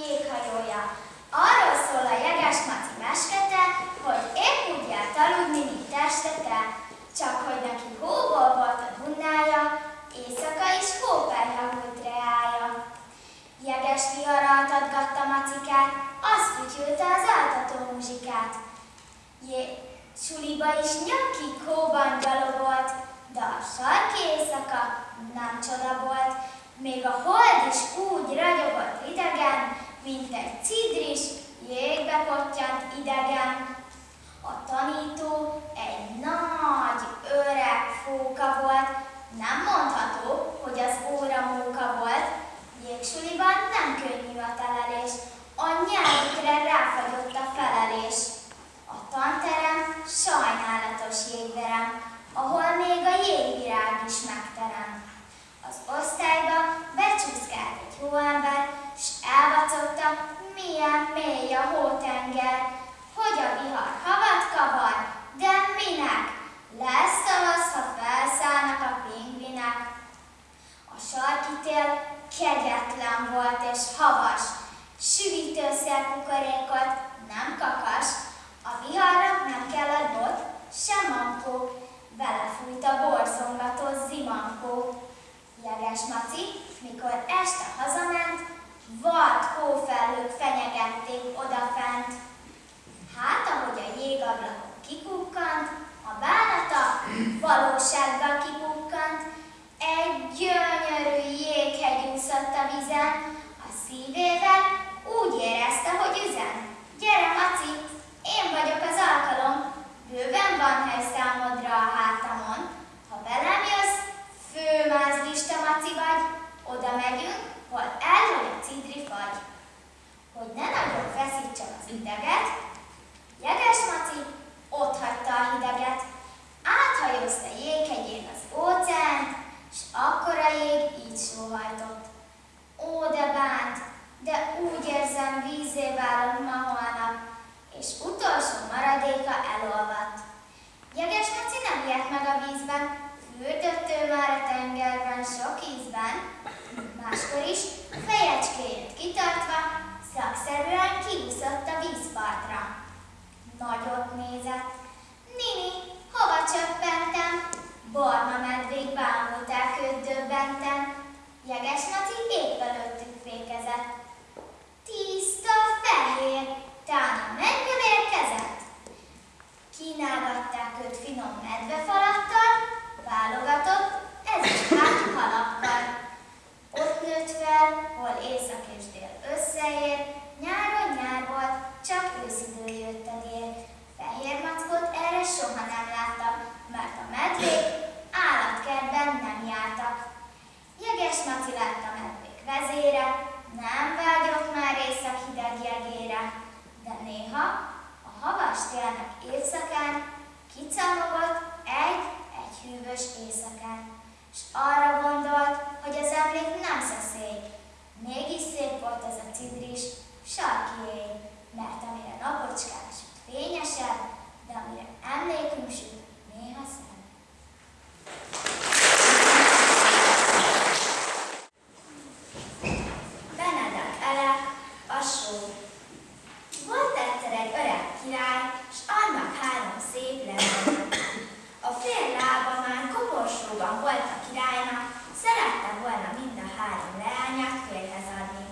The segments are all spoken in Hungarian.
jéghajója. Arról szól a jeges meskete, hogy épp úgy járt aludni, csak hogy neki hóból volt a bunnája, éjszaka is hóperha volt reája. Jeges vihar altatgatta macikát, az fütyülte az altató muzsikát. Jé, is nyakig hóban gyalogolt, de a nem csoda volt, még a hold is úgy ragyogott idegen, mint egy cidris, jégbe pottyant idegen. A tanító egy nagy, öreg fóka volt, nem mondható, hogy az óra móka volt. Jégsuliban nem könnyű a telelés, a nyelvükre ráfagyott a felelés. A tanterem sajnálatos jégverem, ahol még a jégvirág is megterem. Az osztályba becsúszkált egy hóember, s elvacogta, milyen mély a hótenger, hogy a vihar havat kavar, de minek? Lesz tavasz, ha felszállnak a pingvinek. A sarki tél kegyetlen volt és havas, süvítőszer kukorékot, nem kakas, a viharnak nem kellett bot, sem mankó, belefújt a borzongató zimankó. Jeges Maci, mikor este hazament, vad hófelhők fenyegették odafent. Hát, ahogy a jégablakon kikukkant, a bánata valósággal kipukkant, egy gyönyörű jéghegy úszott a vizen, a szívével úgy érezte, hogy üzen. Gyere, Maci, én vagyok az alkalom, bőven van hely számodra a hátamon. Ha velem koporsóban volt a királynak, szerette volna mind a három leányát férhez adni.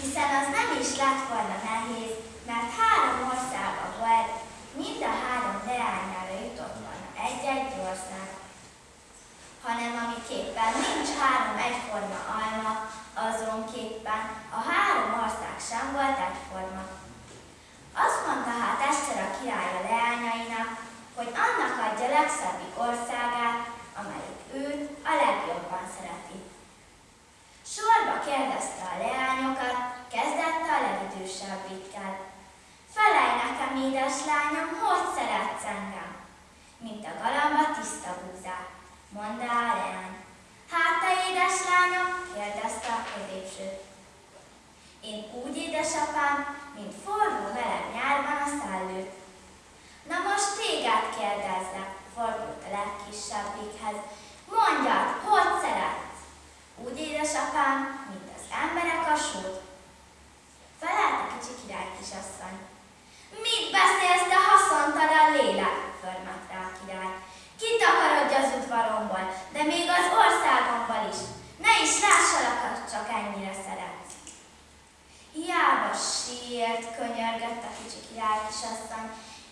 Hiszen az nem is lett volna nehéz, mert három országa volt, mind a három leányára jutott volna egy-egy ország. Hanem amiképpen nincs három egyforma alma, azonképpen a három ország sem volt egyforma. Azt mondta hát egyszer a király a leányainak, hogy annak adja legszebbik országát, amelyik őt a legjobban szereti. Sorba kérdezte a leányokat, kezdette a legidősebbikkel. Felej nekem, édeslányom, hogy szeretsz engem? Mint a galamba tiszta búzát, mondta a leány. Hát te, édeslányom, kérdezte a középsőt. Én úgy, édesapám, mint forró meleg nyárban a szellőt. Na most téged kérdezzek, fordult a legkisebbikhez. Mondjad, hogy szeretsz? Úgy édesapám, mint az emberek a sót. Felállt a kicsi király kisasszony. Mit beszélsz, te a lélek? Förmett rá a király. Kitakarodj az udvaromból, de még az országomból is. Ne is lássalak, csak ennyire szeretsz. Hiába sírt, könyörgött a kicsi király kisasszony,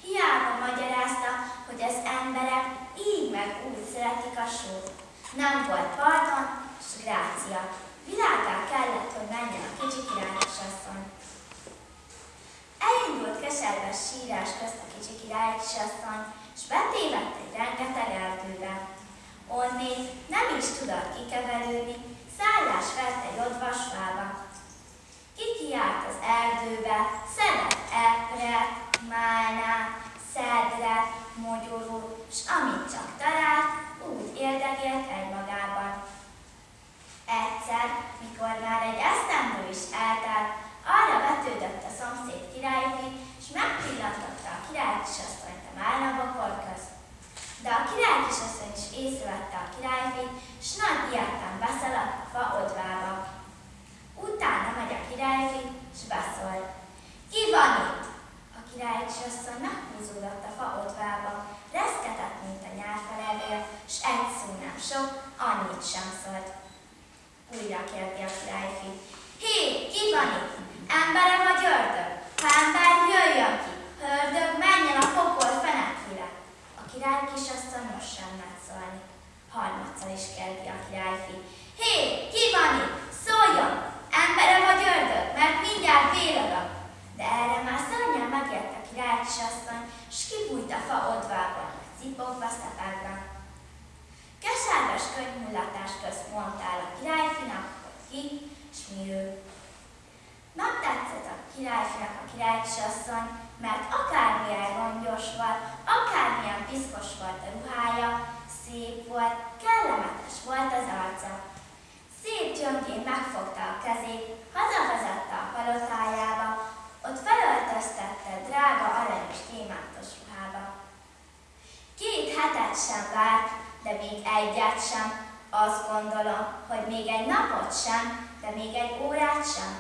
hiába magyarázta, hogy az emberek így meg úgy szeretik a sót. Nem volt pardon, s grácia. Világá kellett, hogy menjen a kicsi király kisasszony. Elindult keserves sírás közt a kicsi király kisasszony, s betévedt egy rengeteg erdőbe. Onnét nem is tudott kikeverődni, szállás vett egy odvasfába. Kikiált az erdőbe, szedett epret, málnát, szedret, mogyorút, s amit csak talált, úgy érdegélt egymagában. Egyszer, mikor már egy esztendő is eltelt, arra vetődött a szomszéd királyfi, és megpillantotta a király kisasszonyt a málnabokor közt. De a király kisasszony is észrevette a királyfit, s nagy ilyetlen beszaladt a fa odvába. Utána megy a királyfi, s beszól. Ki van itt? A király kisasszony meghúzódott a fa odvába, reszketett, mint a nyárfelevél, s egy szó nem sok, annyit sem szólt. Újra kérdi a királyfi. Hé, ki van itt? Embere vagy ördög? Ha ember, jöjjön ki! Ha ördög, menjen a pokol fenekfile! A király kisasszony most sem mert szólni. Harmadszor is kérdi a királyfi. Hé, ki van itt? Szóljon! Embere vagy ördög? Mert mindjárt vérögök! De erre már szörnyen megért a király kisasszony, s kibújt a fa odvában, cipogva szepegben. Keserves könyvmullatás közt mondtál a királyfinak, hogy ki, s mi ő. Megtetszett a királyfinak a királykisasszony, mert akármilyen rongyos volt, akármilyen piszkos volt a ruhája, szép volt, kellemetes volt az arca. Szép gyöngén megfogta a kezét, hazavezette a palotájába, ott felöltöztette drága aranyos gyémántos ruhába. Két hetet sem várt, de még egyet sem, azt gondolom, hogy még egy napot sem, de még egy órát sem.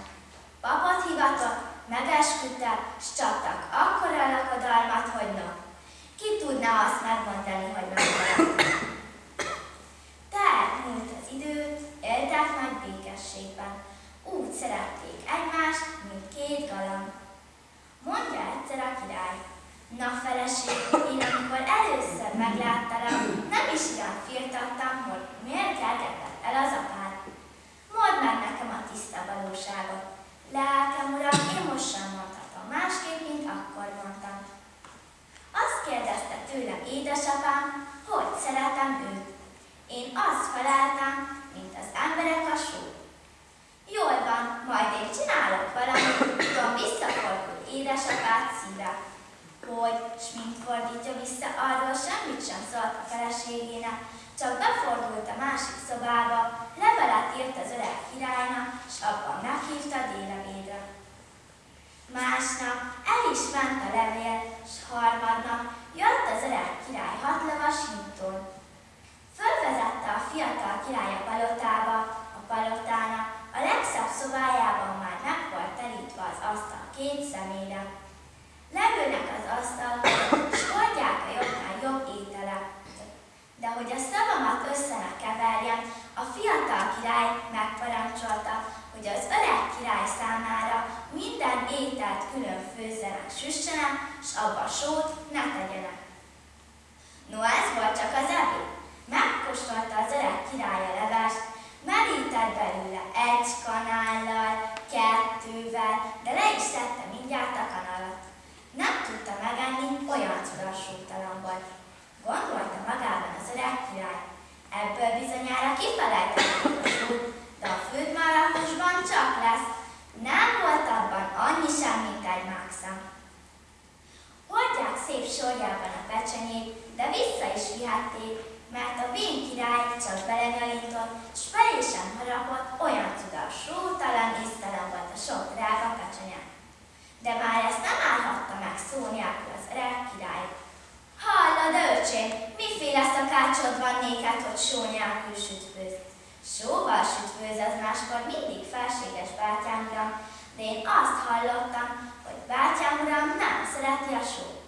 Papat hivatott, megesküdtek, s csaptak akkora lakodalmat, hogy no. Ki tudna azt megmondani, hogy megmaradt? Tehát múlt az idő, éltek nagy békességben. Úgy szerették egymást, mint két galamb. Mondja egyszer a király. Na feleség, én amikor először megláttalak, Öcsém, miféle szakácsod van néked, hogy só nélkül sütfőz? Sóval sütfőz az máskor mindig felséges bátyám de én azt hallottam, hogy bátyám uram nem szereti a sót.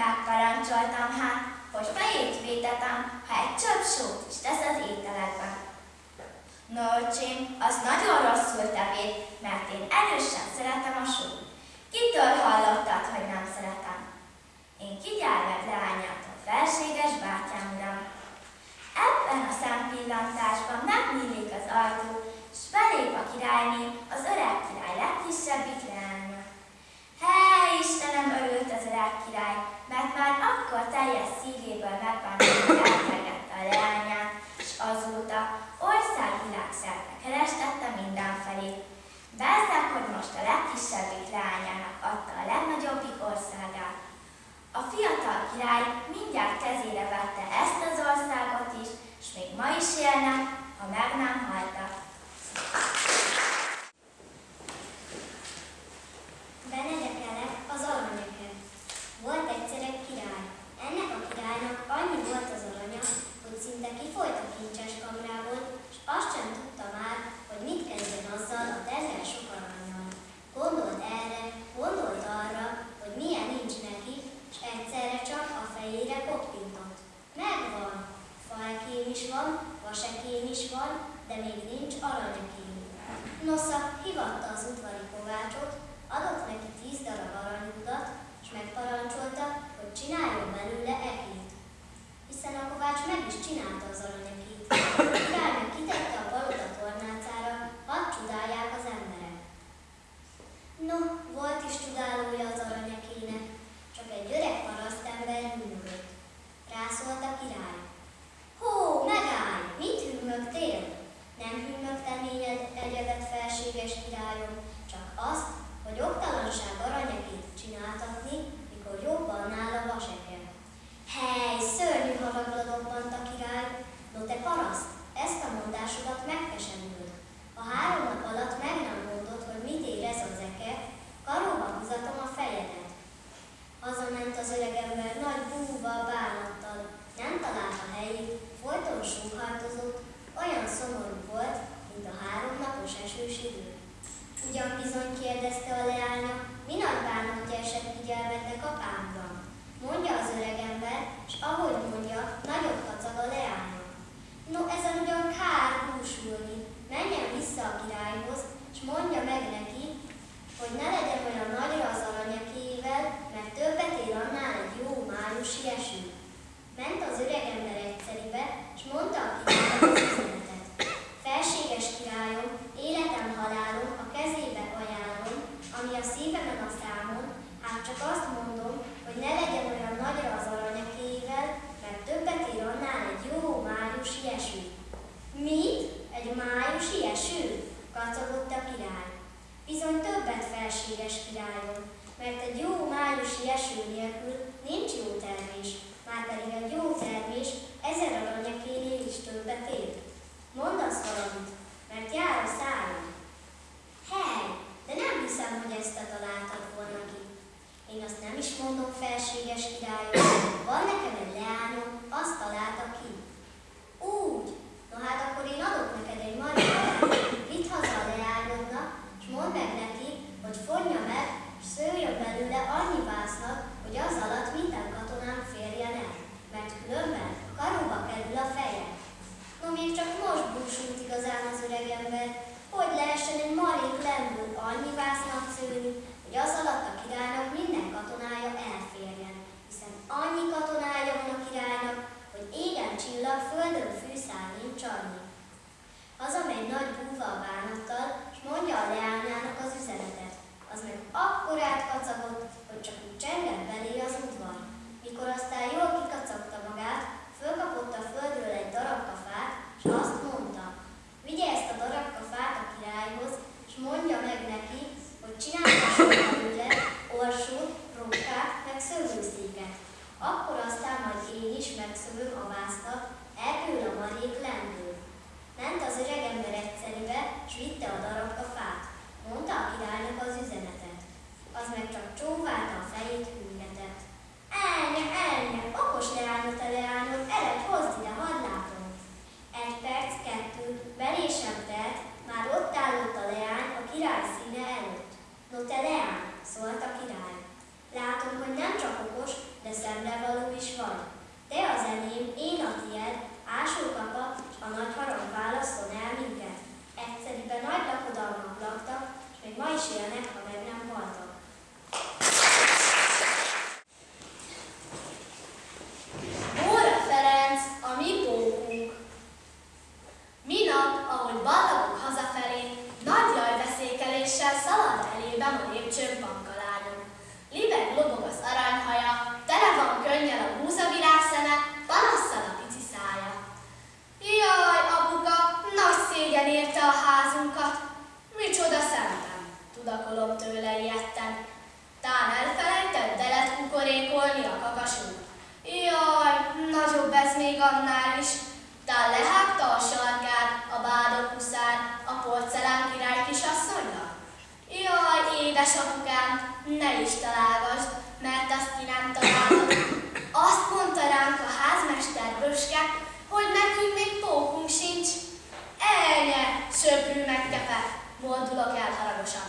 Megparancsoltam hát, hogy fejét vétetem, ha egy csöpp sót is tesz az ételekbe. No, öcsém, az nagyon rosszul tevéd, mert én erősen szeretem a sót. Kitől hallottad, hogy nem szeretem? Én kigyárved leányát felséges bátyám. Ebben a szempillantásban megnyílik az ajtó, s belép a királyné, az öreg király legkisebbik leánya. Hely, Istenem, örült az öreg király, mert már akkor teljes szívéből megbántott elkergette a leányát, s azóta országvilágszerte kerestette mindenfelé. Bezzeg, hogy most a legkisebbik leányának adta a legnagyobbik országát, a fiatal király mindjárt kezére vette ezt az országot is, és még ma is élne, ha meg nem haltak. Benedekele az aranyöke. Volt egyszer egy király. Ennek a királynak annyi volt az aranya, hogy szinte kifolyt a kincses kamrából, és azt sem tudta már, hogy mit kezdjen azzal a tenger sok aranyal. Gondolt erre, gondolt arra, Megvan. Fajkém is van, vasekém is van, de még nincs aranyakém. Nosza hivatta az udvari kovácsot, adott neki tíz darab aranyudat, és megparancsolta, hogy csináljon belőle ekét. Hiszen a kovács meg is csinálta az aranyakét. Királynő kitette a palota tornácára, hadd csodálják az emberek. No, volt is csodálója az aranyakének. Tán elfelejtett, de lett kukorékolni a kakasunk. Jaj, nagyobb ez még annál is. Tán lehágta a sarkát, a bádok huszár, a porcelán király kisasszonynak. Jaj, édesapukám, ne is találgasd, mert azt ki nem találod. Azt mondta ránk a házmester Böske, hogy nekünk még pókunk sincs. Elnye, söprű megkepe, moldulok el haragosan.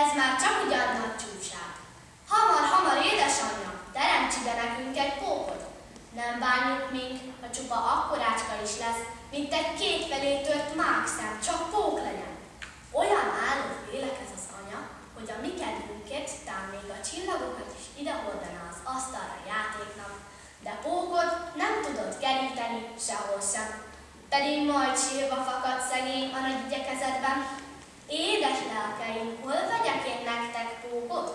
Ez már csak ugyan nagy csúság. Hamar, hamar, édesanyja, teremts ide nekünk egy pókot. Nem bánjuk mink, ha csupa akkorácska is lesz, mint egy kétfelé tört mákszem, csak pók legyen. Olyan állott lélek ez az anya, hogy a mi kedvünkért tán még a csillagokat is ide hordaná az asztalra játéknak, de pókot nem tudott keríteni sehol sem. Pedig majd sírva fakadt szegény a nagy igyekezetben. Édes lelkeim, hol vegyek én nektek pókot,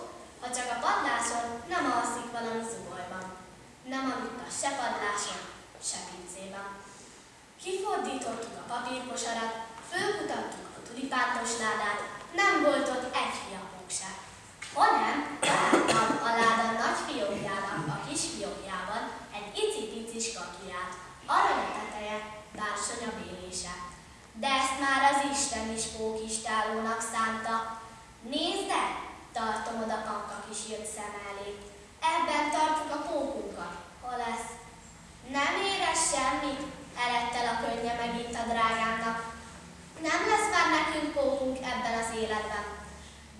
ha csak a padláson nem alszik valami zubolyban. Nem aludt a se padláson, se pincében. Kifordítottuk a papírkosarat, fölkutattuk a tulipántos ládát, nem volt ott egy fiapók se. Hanem találtam a láda nagy fiókjának a kis fiókjában egy icipicis kakiját, arany teteje, bársonya bélése. De ezt már az Isten is pókistálónak szánta. Nézd el, tartom oda panka kis jött szem elé. Ebben tartjuk a pókunkat. Hol lesz? Nem érez semmit, eredtel a könnye megint a drágámnak. Nem lesz már nekünk pókunk ebben az életben.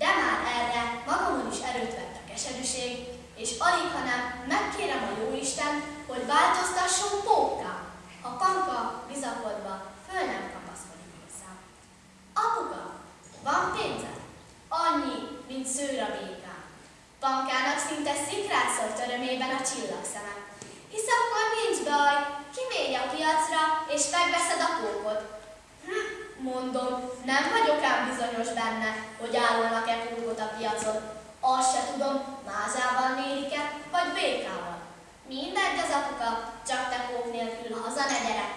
De már erre magamon is erőt vett a keserűség, és alig, hanem megkérem a jóisten, hogy változtasson pókká, ha panka bizakodva föl nem kapaszkodik hozzám. Apuka, van pénzed? Annyi, mint szőr a békán. Pankának szinte szikrát szólt örömében a csillagszeme. Hisz akkor nincs baj, kimégy a piacra, és megveszed a pókot. Hm, mondom, nem vagyok ám bizonyos benne, hogy állolnak-e pókot a piacon. Azt se tudom, mázával mérik-e, vagy békával. Mindegy az apuka, csak te pók nélkül haza ne gyere.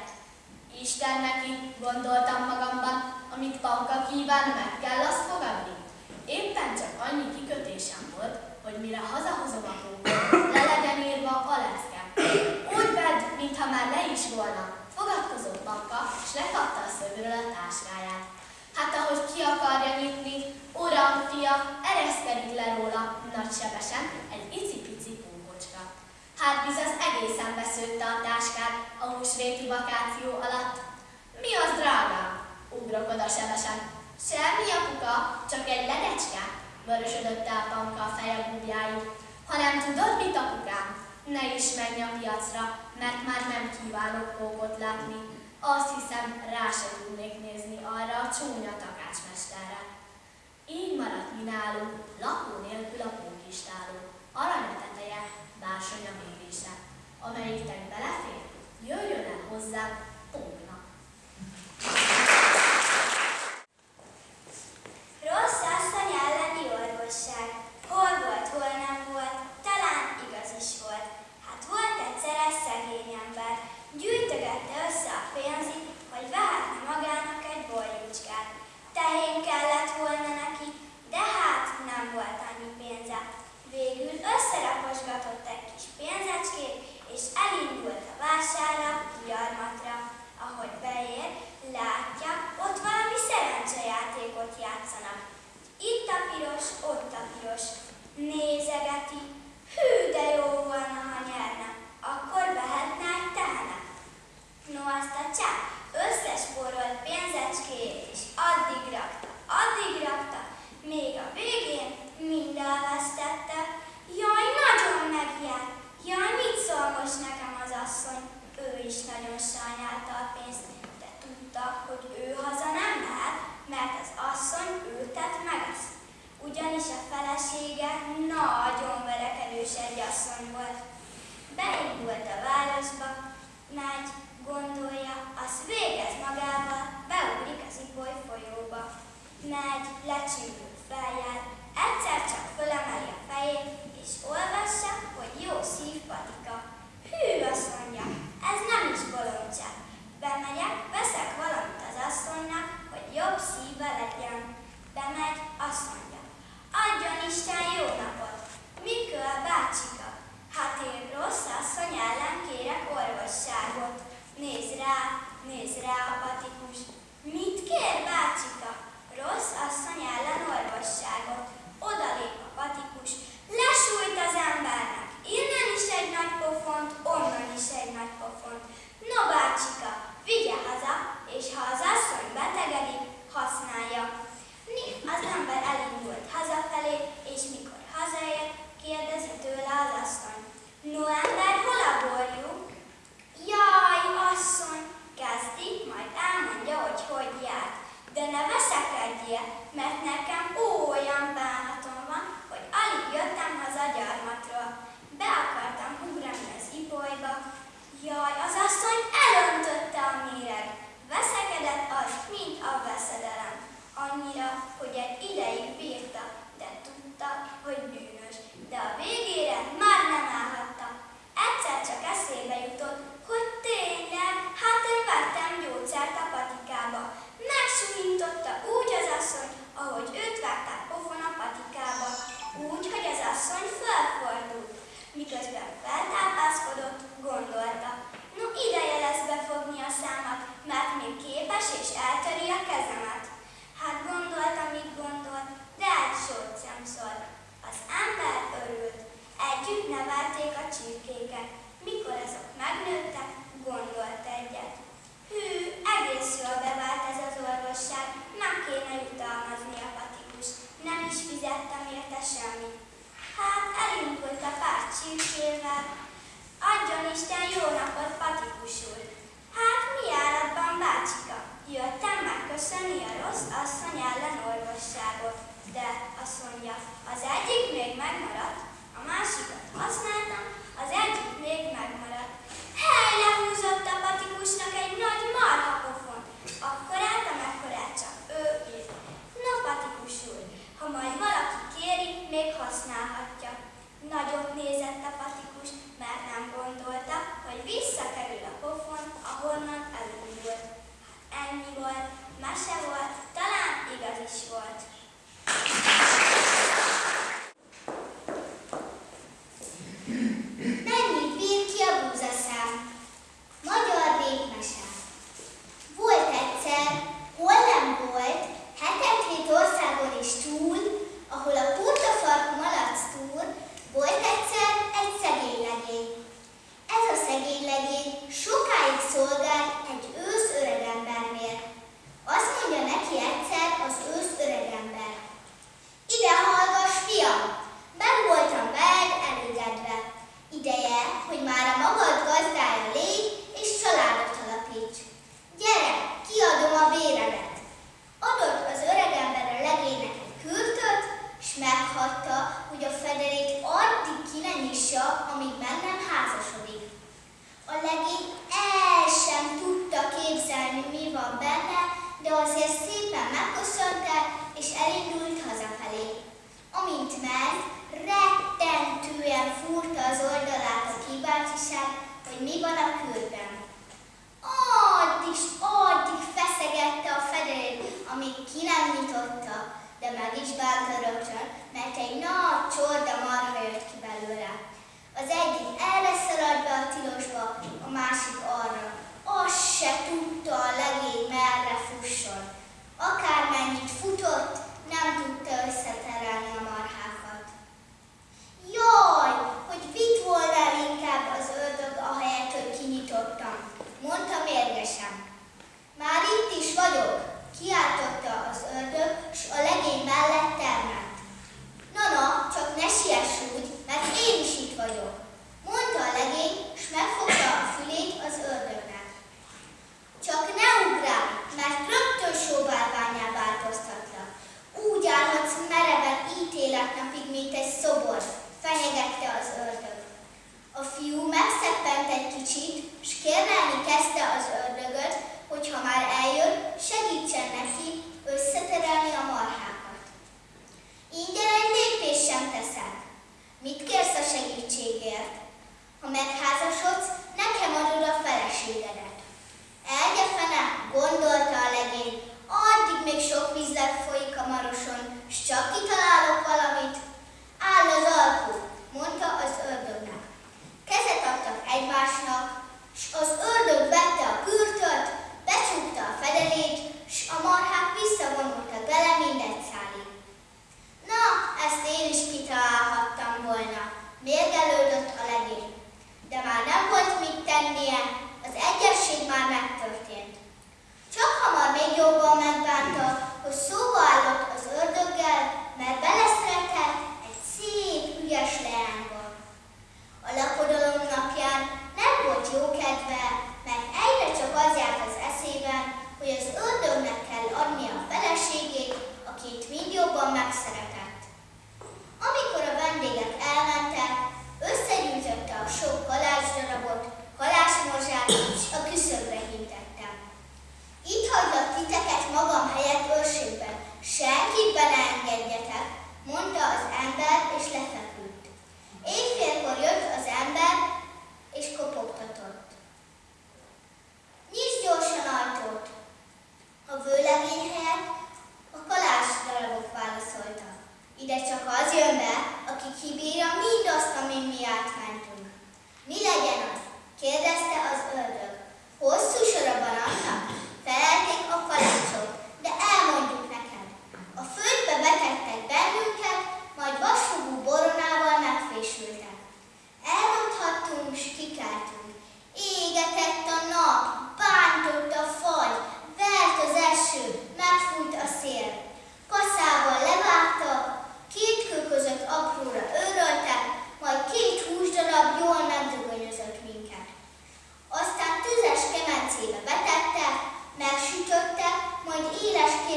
Isten neki, gondoltam magamban, amit Panka kíván, meg kell azt fogadni. Éppen csak annyi kikötésem volt, hogy mire hazahozom a pókot, le legyen írva a lecke. Úgy vedd, mintha már le is volna. Fogadkozott Panka, és lekapta a szövőről a táskáját. Hát ahogy ki akarja nyitni, uram, fia, ereszkedik le róla nagysebesen egy icipici pókocska. Hát biz az egészen beszőtte a táskát a húsvéti vakáció alatt. Mi az, drágám? Ugrok oda sebesen. Semmi apuka, csak egy ledecske, vörösödött el Panka a feje búbjáig. Ha nem tudod, mit apukám? Ne is menj a piacra, mert már nem kívánok pókot látni. Azt hiszem, rá se tudnék nézni arra a csúnya takácsmesterre. Így maradt mi nálunk, lakó nélkül a pókistáló, arany teteje, bársonya mérése. Amelyiknek belefér, jöjjön el hozzám póknak. Rossz asszony elleni orvosság. Hol volt, hol nem volt, talán igaz is volt. Hát volt egyszer egy szegény ember, gyűjtögette össze a pénzét, hogy vehetne magának egy borjúcskát. Tehén kellett volna neki, de hát nem volt annyi pénze. Végül összeraposgatott egy kis pénzecskét, és elindult a vásárra, gyarmatra. Ahogy beér, látja, ott valami bloqueados na annyira, hogy egy ideig bírta, de tudta, hogy bűnös. De a végére már nem állhatta. Egyszer csak eszébe jutott, hogy tényleg, hát én vettem gyógyszert a patikába. Megsuhintotta úgy az asszony, ahogy őt vágták pofon a patikába. Úgy, hogy az asszony felfordult. Miközben feltápászkodott, gondolta. No, ideje lesz befogni a számat, mert még képes és eltöri a kezemet. Hát gondolta, mit gondolt, de egy szólt. Az ember örült. Együtt nevelték a csirkéket. Mikor azok megnőttek, gondolt egyet. Hű, egész jól bevált ez az orvosság, nem kéne jutalmazni a patikus. Nem is fizettem érte semmit. Hát elindult a pár csirkével. Adjon Isten jó napot, patikus úr! Hát mi állatban, bácsika? Jöttem megköszönni a rossz asszony ellen orvosságot. De, azt mondja, az egyik még megmaradt, a másikat használtam, az egyik még megmaradt. Hely, lehúzott a patikusnak egy nagy marha pofon. Akkorát, amekkorát csak ő írt. No, patikus úr, ha majd valaki kéri, még használhatja. Nagyot nézett a patikus, mert nem gondolta, hogy visszakerül a pofon, ahonnan elindult. Hát ennyi volt, mese volt, talán igaz is volt. Sokáig szolgált egy ősz öregembernél. Azt mondja neki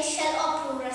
they or uproot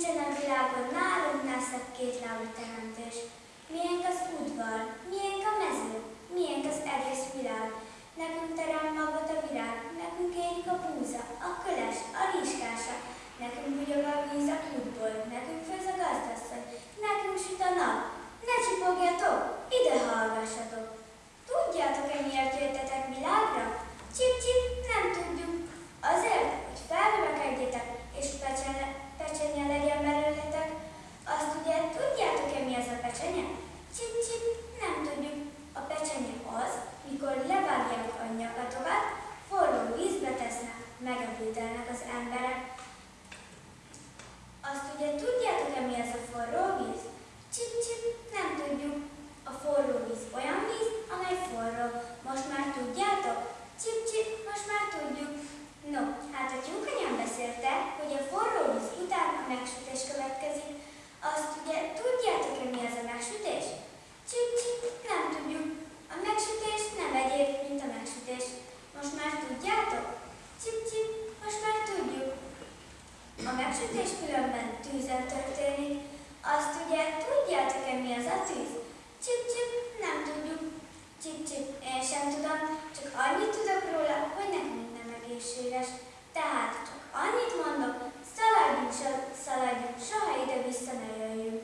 Nincsen a világon nálunk nászak két lábú teremtős. Miénk az udvar, miénk a mező, miénk az egész világ. Nekünk terem magot a világ, nekünk érik a búza, a köles, a rizskása, nekünk bugyog a víz a kútból, nekünk főz a gazdasszony, nekünk süt a nap. Ne csipogjatok, ide hallgassatok. Tudjátok-e miért jöttetek világra? Csip-csip, nem tudjuk. Azért, hogy felverekedjetek és pecsenek pecsenye legyen belőletek. Azt ugye tudjátok-e mi az a pecsenye? Csip-csip, nem tudjuk. A pecsenye az, mikor levágják a nyakatokat, forró vízbe tesznek, megebédelnek az emberek. Azt ugye tudjátok-e mi az a forró víz? Csip-csip, nem tudjuk. A forró víz olyan víz, amely forró. Most már tudjátok? Csip-csip, most már tudjuk. No, hát a tyúkanyám beszélte, hogy a forró víz után a megsütés következik. Azt ugye tudjátok-e mi az a megsütés? Csip-csip, nem tudjuk. A megsütés nem egyéb, mint a megsütés. Most már tudjátok? Csip-csip, most már tudjuk. A megsütés különben tűzen történik. Azt ugye tudjátok-e mi az a tűz? Csip-csip, nem tudjuk. Csip-csip, én sem tudom, csak annyit tudok róla, hogy nekünk egészséges. Tehát csak annyit mondok, szaladjunk, szaladjunk, soha ide-vissza ne jöjjünk.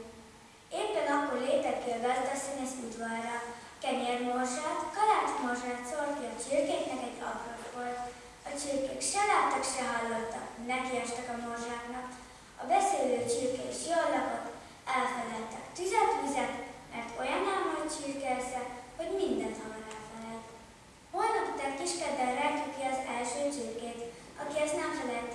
Éppen akkor lépett ki a gazdasszony az udvarra. Kenyérmorzsát, kalácsmorzsát szólt ki a csirkéknek egy apró A csirkék se láttak, se hallottak, nekiestek a morzsáknak. A beszélő csirke is jól lakott, elfeledtek tüzet, vizet, mert olyan ám nagy csirkesze, hogy mindent elfelejt. Holnap után kiskedden rejtjük ki az első csirkét. Aki ezt nem felejti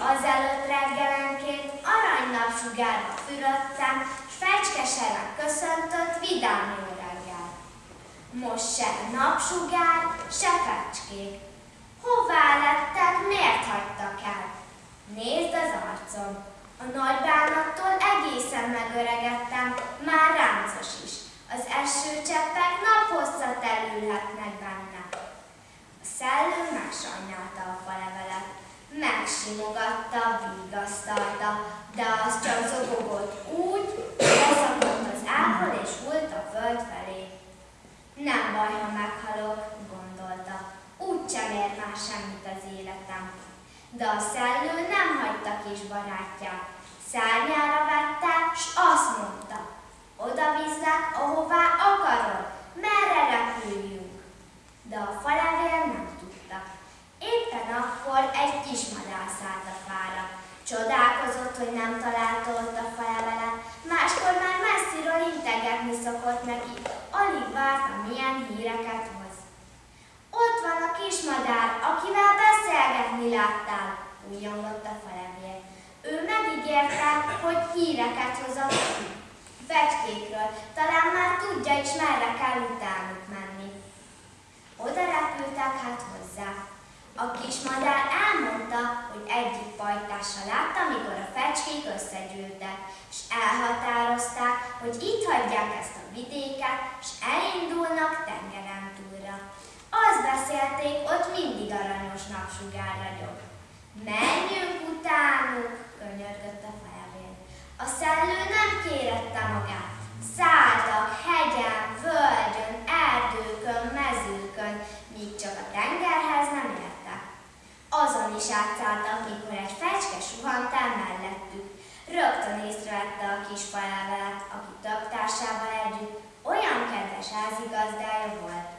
Azelőtt reggelenként aranynapsugárba fürödtem, s fecskeseren köszöntött vidám jó reggel. Most se napsugár, se fecskék. Hová lettek, miért hagytak el? Nézd az arcom. A nagy bánattól egészen megöregettem, már ráncos is. Az esőcseppek naphosszat elülhetnek benne. A szellő megsajnálta a falevelet. Megsimogatta, vigasztalta, de az csak zobogott úgy, leszakadt az ágból és hult a föld felé. Nem baj, ha meghalok, gondolta. Úgy sem ér már semmit az életem. De a szellő nem hagyta kis barátját. Szárnyára vette, s azt mondta, oda viszlek, ahová akarod, merre repüljünk. De a falevél nem. Éppen akkor egy kis madár szállt a fára. Csodálkozott, hogy nem találta ott a falevelet, máskor már messziről integetni szokott neki, alig várta, milyen híreket hoz. Ott van a kis madár, akivel beszélgetni láttál, újjongott a falevél. Ő megígérte, hogy híreket hoz a fecskékről, talán már tudja is, merre kell utánuk menni. Oda repültek hát hozzá. A kis madár elmondta, hogy egyik pajtása látta, amikor a fecskék összegyűltek, és elhatározták, hogy itt hagyják ezt a vidéket, és elindulnak tengeren túlra. Azt beszélték, ott mindig aranyos napsugár ragyog. Menjünk utánuk, könyörgött a felvér. A szellő nem kérette magát. Szálltak hegyen, völgyön, erdőkön, mezőkön, míg csak a tengerhez nem értek. Azon is átszálltak, mikor egy fecske suhant el mellettük. Rögtön észrevette a kis falevelet, aki több társával együtt olyan kedves házigazdája volt.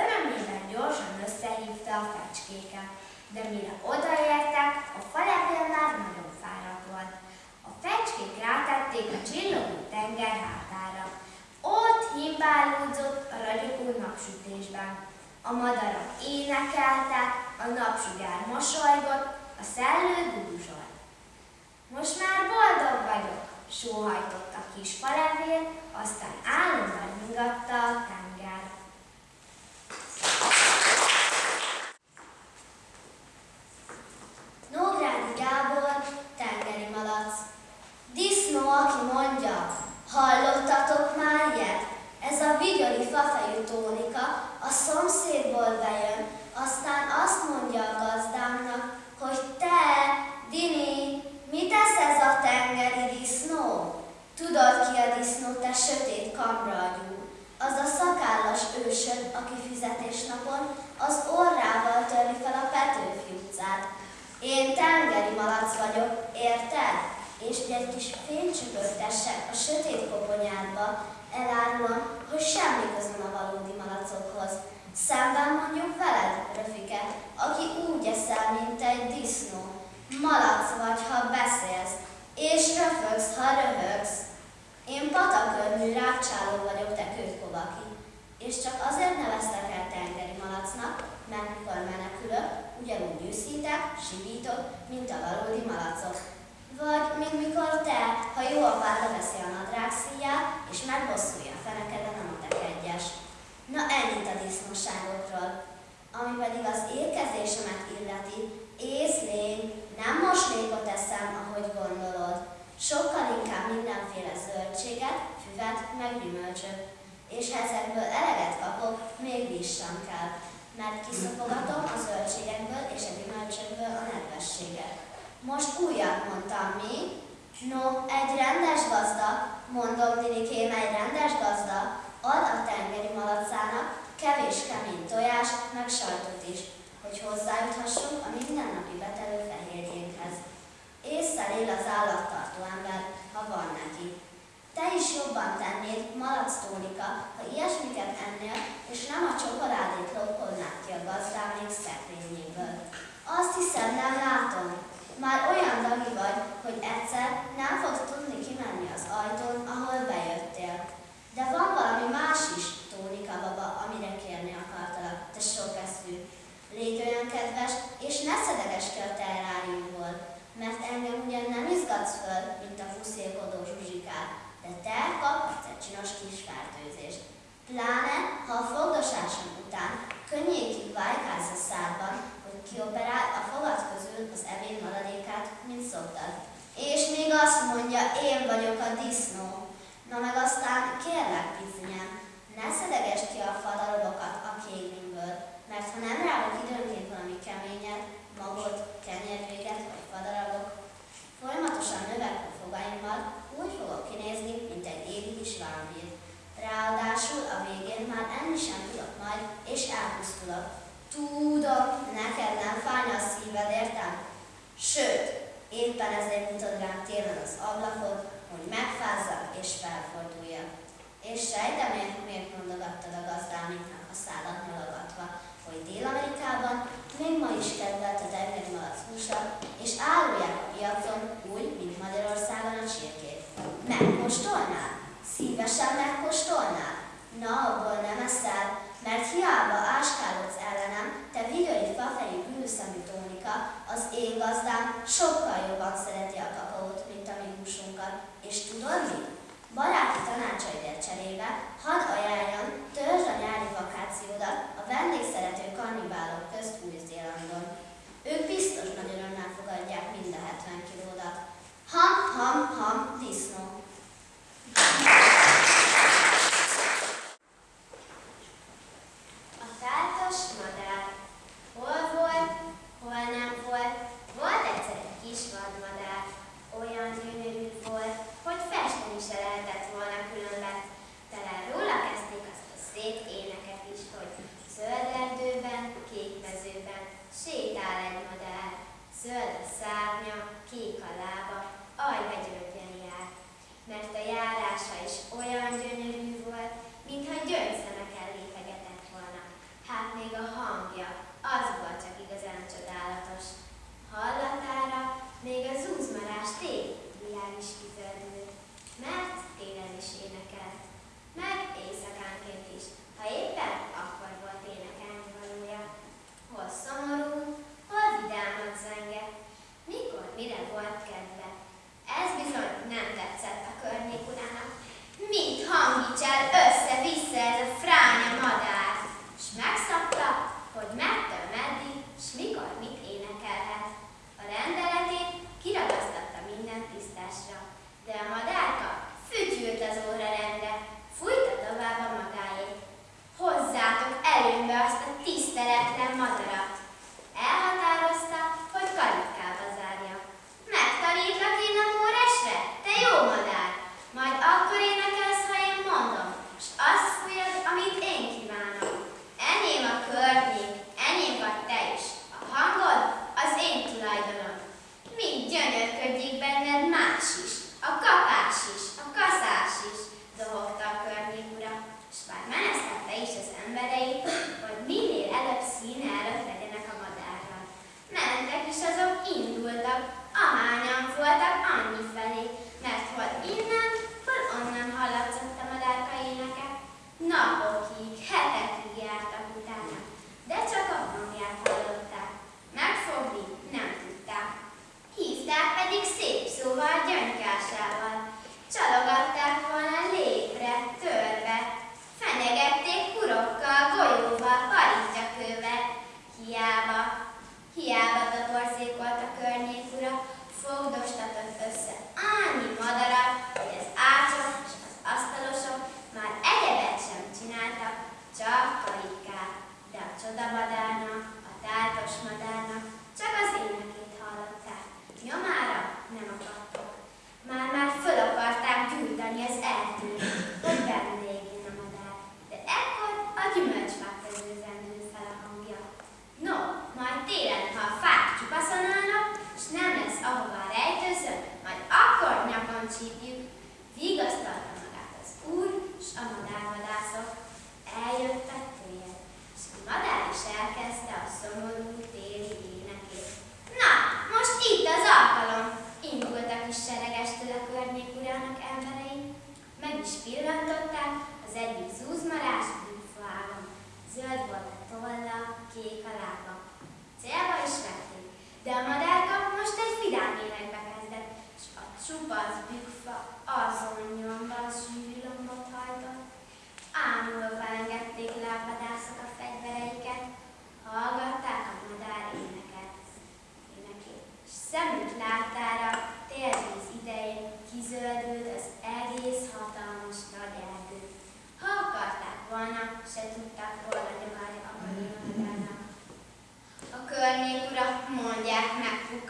Örömében gyorsan összehívta a fecskéket, de mire odaértek, a falevél már nagyon fáradt volt. A fecskék rátették a csillogó tenger hátára. himbálódzott a ragyogó napsütésben. A madarak énekeltek, a napsugár mosolygott, a szellő dúzsolt. Most már boldog vagyok, sóhajtott a kis falevél, aztán álomban nyugatta a tenger. Nógrádi Gábor, tengeri malac. Disznó, aki mondja, hallottatok már ilyet? Vigyori fafejű tónika a szomszédból bejön, aztán azt mondja a gazdámnak, hogy te, Dini, mit tesz ez a tengeri disznó? Tudod ki a disznó, te sötét kamragyú? Az a szakállas ősöd, aki fizetésnapon az orrával törli fel a Petőfi utcát. Én tengeri malac vagyok, érted? És hogy egy kis tessek a sötét koponyádba, elárulom, hogy semmi közöm a valódi malacokhoz. Szemben mondjuk veled, Röfike, aki úgy eszel, mint egy disznó. Malac vagy, ha beszélsz, és röfögsz, ha röhögsz. Én patakörmű rákcsáló vagyok, te kőkovaki. És csak azért neveztek el tengeri malacnak, mert mikor menekülök, ugyanúgy üszítek, sivítok, mint a valódi malacok. Vagy, mint mikor te, ha jó apád leveszi a nadrág szíját, és megbosszulja a fenekeden a matek egyes. Na ennyit a disznóságokról. Ami pedig az érkezésemet illeti, észlény, nem moslékot eszem, ahogy gondolod. Sokkal inkább mindenféle zöldséget, füvet, meg gyümölcsöt. És ha ezekből eleget kapok, még víz sem kell, mert kiszopogatom a zöldségekből és a gyümölcsökből a nedvességet. Most újat mondtam, mi? No, egy rendes gazda, mondom Dinikém, egy rendes gazda, ad a tengeri malacának kevés kemény tojást, meg sajtot is, hogy hozzájuthassunk a mindennapi betelő fehérjénkhez. Észszel él az állattartó ember, ha van neki. Te is jobban tennéd, malac Tónika, ha ilyesmiket ennél, és nem a csokoládét lopkodnád ki a gazdámék szekrényéből. Azt hiszem, nem látom. Már olyan dagi vagy, hogy egyszer nem fogsz tudni kimenni az ajtón, ahol bejöttél. De van valami más is, Tónika baba, amire kérni akartalak, te sok eszű. Légy olyan kedves, és ne szedegesd ki a terráriumból, mert engem ugyan nem izgatsz föl, mint a fuszélkodó zsuzsikát, de te kaphatsz egy csinos kis fertőzést. Pláne, ha a fogdosásom után könnyékig vájkálsz a szádban, kioperál a fogad közül az ebéd maradékát, mint szoktad. És még azt mondja, én vagyok a disznó. Na meg aztán kérlek, picinyem, ne szedegesd ki a fadalokat a kékből, mert ha nem rágok időnként valami keményet, magot, kenyérvéget vagy fadarabok, folyamatosan növekvő fogaimmal úgy fogok kinézni, mint egy égi kis vámpír. Ráadásul a végén már enni sem tudok majd, és elpusztulok. Tudom, neked nem fájna a szíved, értem? Sőt, éppen ezért mutatod rám télen az ablakot, hogy megfázzak és felforduljak. És sejtem, miért,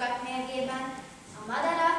lyukat a madarak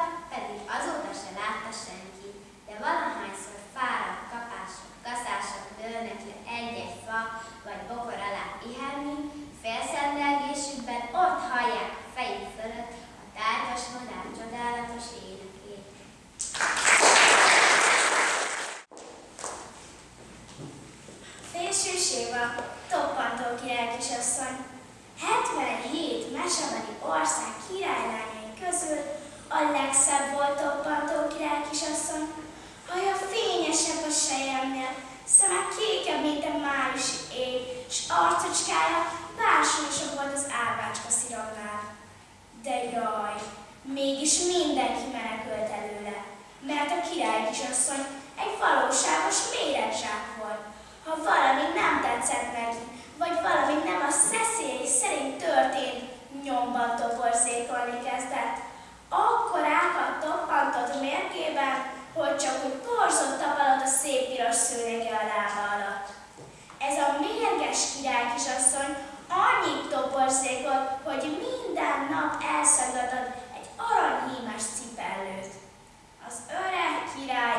hogy csak úgy korzott tapalott a szép piros szőnyege a lába alatt. Ez a mérges király kisasszony annyit toporzékolt, hogy minden nap elszagadott egy aranyhímes cipellőt. Az öreg király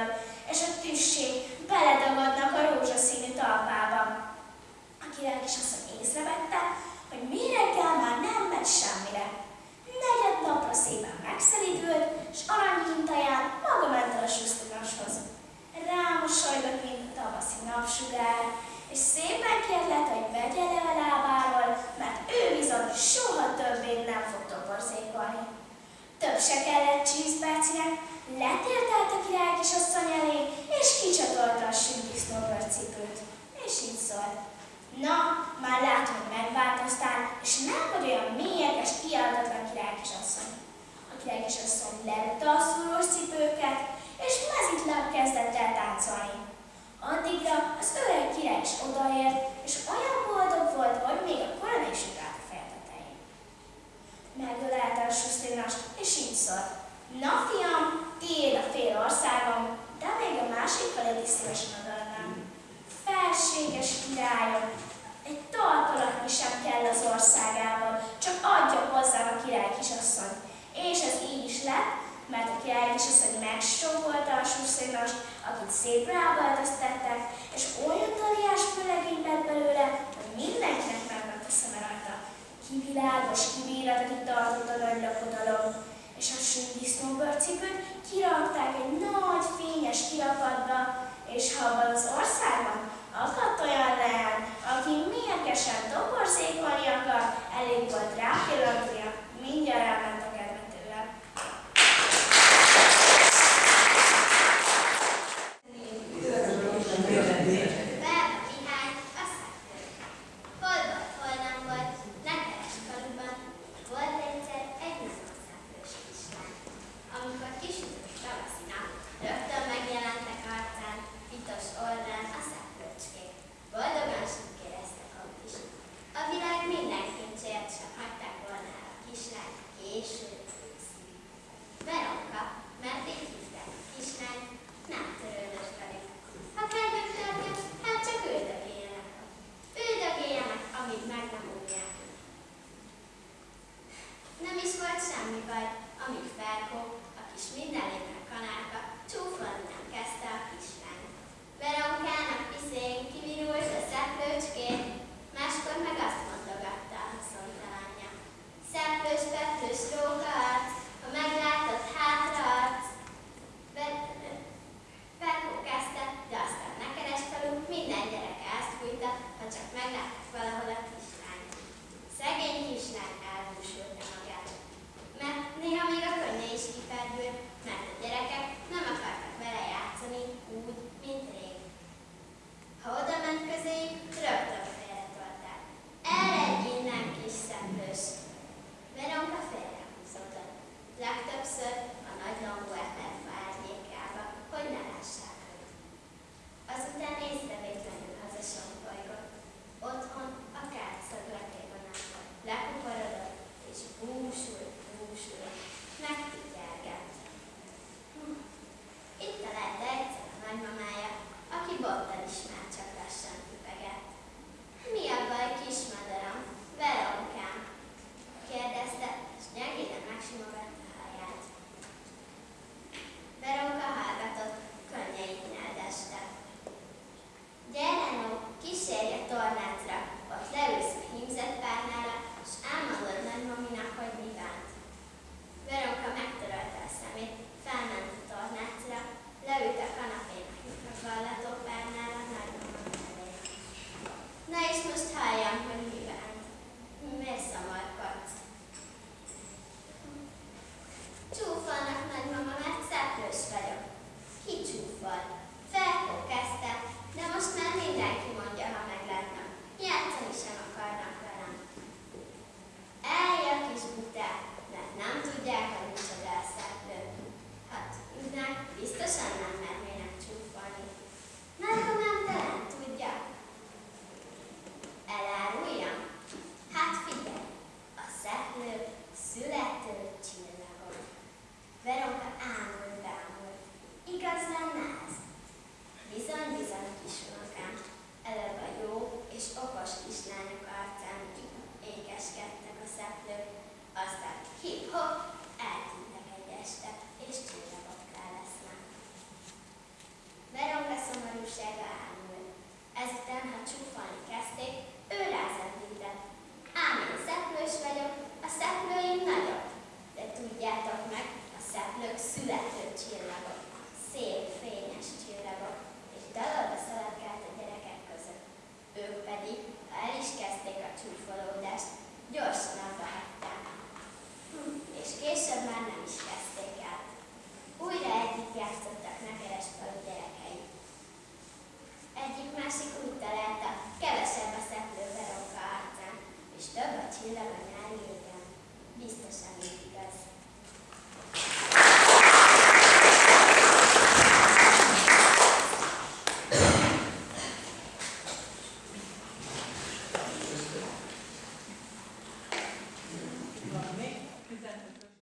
cipőtől, és a tüsség beledagadnak a rózsaszínű talpába. A király kisasszony észrevette, hogy mi reggel már nem megy semmire. Negyed napra szépen megszelidült, és aranyhintaján maga ment el a susztinashoz. Rámosolygott, mint a tavaszi napsugár, és szépen kérlet, hogy vegye le a lábáról, mert ő bizony soha többé nem fog toborzékolni. Több se kellett letértelt a király kisasszony elé, és kicsatolta a sündisznóbőrcipőt. És így szólt. Na, már látom, hogy megváltoztál, és nem vagy olyan mélyekes, kiáltatlan király kisasszony. A király kisasszony levette a szúrós cipőket, és mezitláb kezdett el táncolni. Addigra az öreg király is odaért, és olyan boldog volt, hogy még a korona is ugrált a feje tetején. Megölelte a susztinast, és így szólt. Na fiam, tiéd a fél országom, de még a másik feled is szívesen adalnám. Felséges királyom, egy tartalatni sem kell az országában, csak adja hozzám a király kisasszony. És ez így is lett, mert a király kisasszony megsókolta a suszénast, akit szép rába öltöztettek, és olyan daliás főlegény lett belőle, hogy mindenkinek megment a szeme rajta. Kivilágos, kivírat, aki tartott a nagy lakodalom és a síndisznóbőr cipőt kirakták egy nagy fényes kirakatba, és ha abban az országban akadt olyan leány, aki mérgesen toporzékony akar, elég volt rápillantnia, mindjárt elment